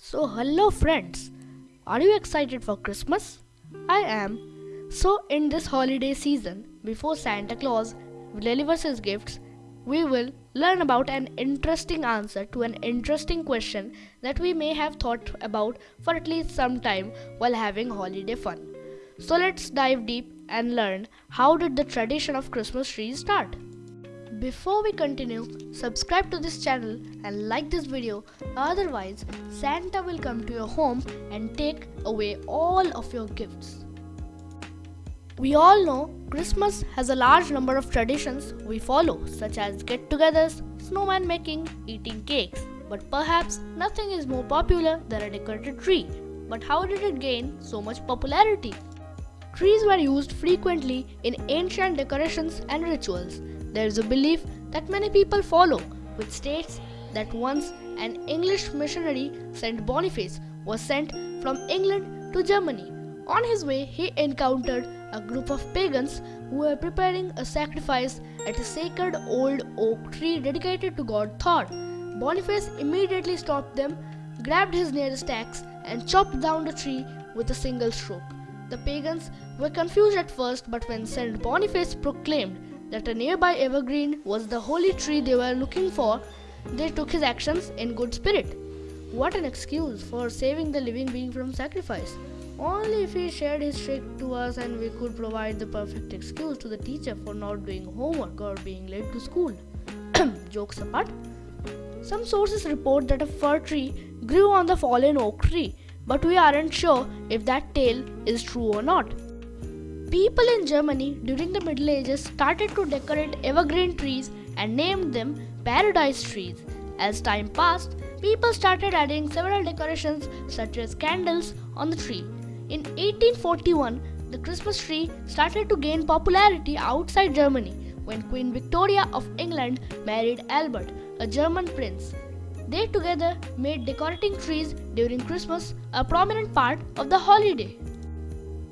So, hello friends. Are you excited for Christmas? I am. So, in this holiday season, before Santa Claus delivers his gifts, we will learn about an interesting answer to an interesting question that we may have thought about for at least some time while having holiday fun. So, let's dive deep and learn how did the tradition of Christmas trees start? Before we continue, subscribe to this channel and like this video otherwise Santa will come to your home and take away all of your gifts. We all know Christmas has a large number of traditions we follow such as get-togethers, snowman making, eating cakes. But perhaps nothing is more popular than a decorated tree. But how did it gain so much popularity? Trees were used frequently in ancient decorations and rituals there is a belief that many people follow, which states that once an English missionary, Saint Boniface, was sent from England to Germany. On his way, he encountered a group of pagans who were preparing a sacrifice at a sacred old oak tree dedicated to god Thor. Boniface immediately stopped them, grabbed his nearest axe, and chopped down the tree with a single stroke. The pagans were confused at first, but when Saint Boniface proclaimed that a nearby evergreen was the holy tree they were looking for, they took his actions in good spirit. What an excuse for saving the living being from sacrifice. Only if he shared his trick to us and we could provide the perfect excuse to the teacher for not doing homework or being late to school. Jokes apart, some sources report that a fir tree grew on the fallen oak tree, but we aren't sure if that tale is true or not. People in Germany during the Middle Ages started to decorate evergreen trees and named them paradise trees. As time passed, people started adding several decorations such as candles on the tree. In 1841, the Christmas tree started to gain popularity outside Germany when Queen Victoria of England married Albert, a German prince. They together made decorating trees during Christmas a prominent part of the holiday.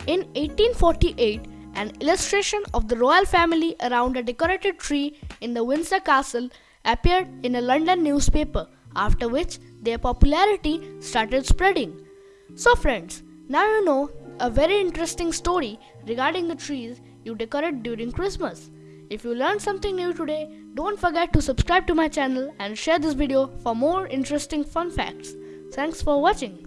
In 1848, an illustration of the royal family around a decorated tree in the Windsor Castle appeared in a London newspaper, after which their popularity started spreading. So, friends, now you know a very interesting story regarding the trees you decorate during Christmas. If you learned something new today, don't forget to subscribe to my channel and share this video for more interesting fun facts. Thanks for watching.